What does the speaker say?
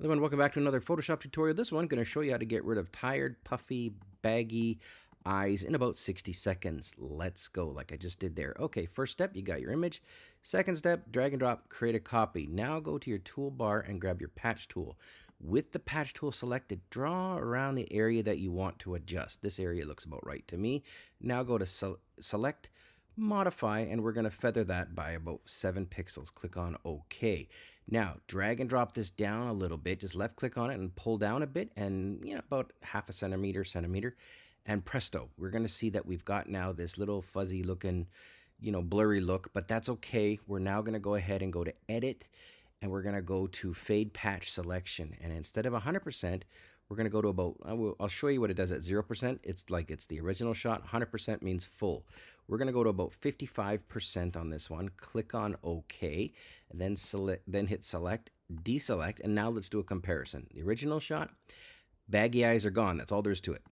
Everyone, welcome back to another Photoshop tutorial. This one, going to show you how to get rid of tired, puffy, baggy eyes in about 60 seconds. Let's go, like I just did there. Okay, first step, you got your image. Second step, drag and drop, create a copy. Now go to your toolbar and grab your patch tool. With the patch tool selected, draw around the area that you want to adjust. This area looks about right to me. Now go to select, modify, and we're going to feather that by about 7 pixels. Click on OK. Now, drag and drop this down a little bit. Just left click on it and pull down a bit and, you know, about half a centimeter, centimeter. And presto, we're going to see that we've got now this little fuzzy looking, you know, blurry look, but that's okay. We're now going to go ahead and go to edit and we're going to go to fade patch selection. And instead of 100%, we're going to go to about, I will, I'll show you what it does at 0%. It's like it's the original shot. 100% means full. We're going to go to about 55% on this one. Click on OK, then select, then hit select, deselect, and now let's do a comparison. The original shot, baggy eyes are gone. That's all there is to it.